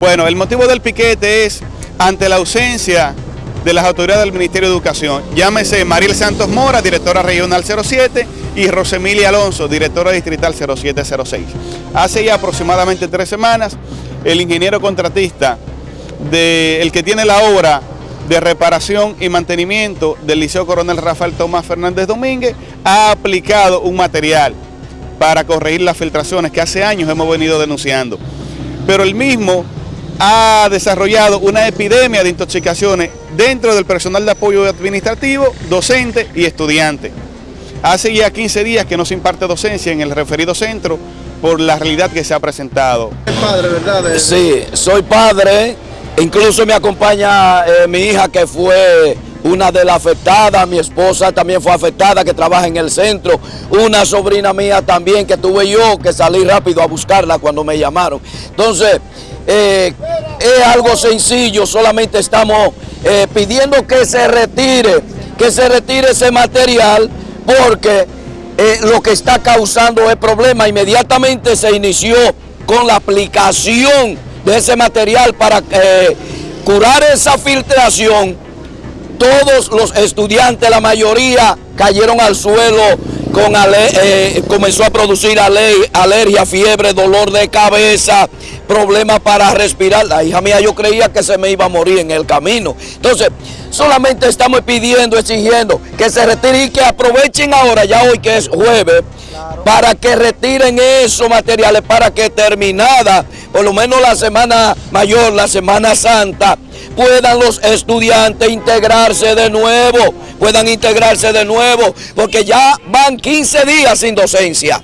Bueno, el motivo del piquete es ante la ausencia de las autoridades del Ministerio de Educación. Llámese Mariel Santos Mora, directora regional 07, y Rosemilia Alonso, directora distrital 0706. Hace ya aproximadamente tres semanas, el ingeniero contratista, de, el que tiene la obra de reparación y mantenimiento del Liceo Coronel Rafael Tomás Fernández Domínguez, ha aplicado un material para corregir las filtraciones que hace años hemos venido denunciando. Pero el mismo ha desarrollado una epidemia de intoxicaciones dentro del personal de apoyo administrativo, docente y estudiante. Hace ya 15 días que no se imparte docencia en el referido centro por la realidad que se ha presentado. ¿Es padre, verdad? Sí, soy padre, incluso me acompaña eh, mi hija que fue una de las afectadas, mi esposa también fue afectada, que trabaja en el centro, una sobrina mía también que tuve yo que salí rápido a buscarla cuando me llamaron. Entonces, eh, es algo sencillo, solamente estamos eh, pidiendo que se retire, que se retire ese material porque eh, lo que está causando el problema inmediatamente se inició con la aplicación de ese material para curar esa filtración. Todos los estudiantes, la mayoría, cayeron al suelo con eh, comenzó a producir alergia, fiebre, dolor de cabeza, problemas para respirar. La hija mía yo creía que se me iba a morir en el camino. Entonces, solamente estamos pidiendo, exigiendo que se retire y que aprovechen ahora, ya hoy que es jueves, para que retiren esos materiales, para que terminada, por lo menos la semana mayor, la semana santa, puedan los estudiantes integrarse de nuevo, puedan integrarse de nuevo, porque ya van 15 días sin docencia.